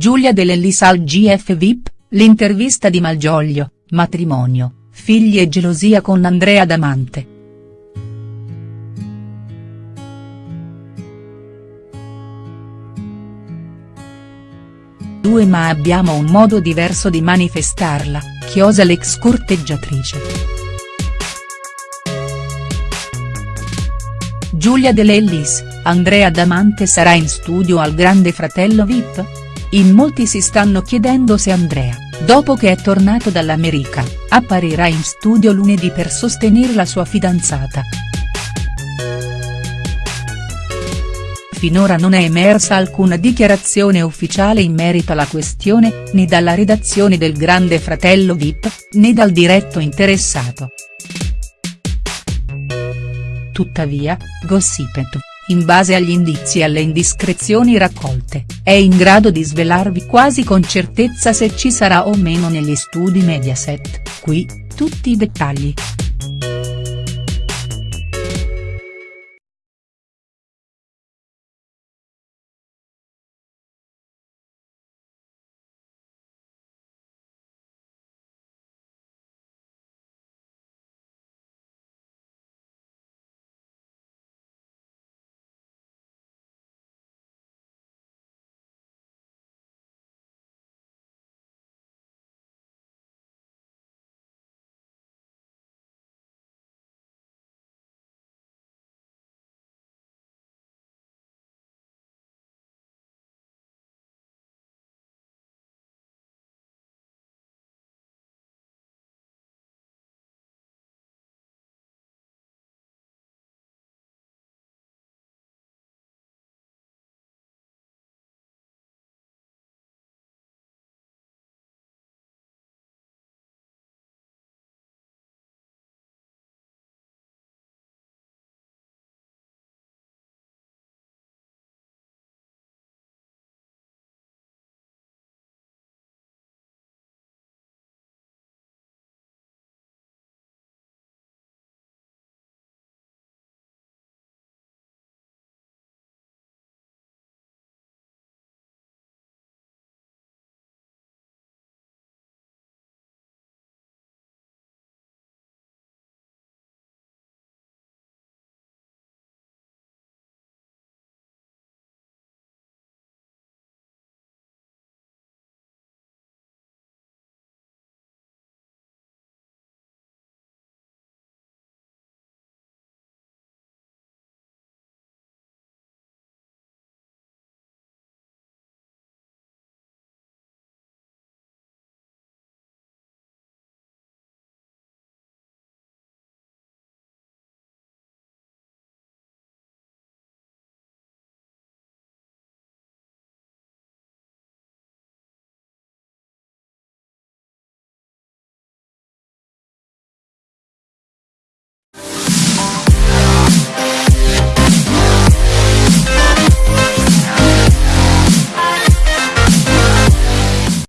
Giulia De Lellis al GF VIP, l'intervista di Malgioglio, matrimonio, figli e gelosia con Andrea Damante. Due ma abbiamo un modo diverso di manifestarla, chiosa l'ex corteggiatrice. Giulia De Lellis, Andrea Damante sarà in studio al Grande Fratello Vip? In molti si stanno chiedendo se Andrea, dopo che è tornato dall'America, apparirà in studio lunedì per sostenere la sua fidanzata. Finora non è emersa alcuna dichiarazione ufficiale in merito alla questione, né dalla redazione del Grande Fratello Vip, né dal diretto interessato. Tuttavia, Gossipet, in base agli indizi e alle indiscrezioni raccolte, è in grado di svelarvi quasi con certezza se ci sarà o meno negli studi Mediaset, qui, tutti i dettagli.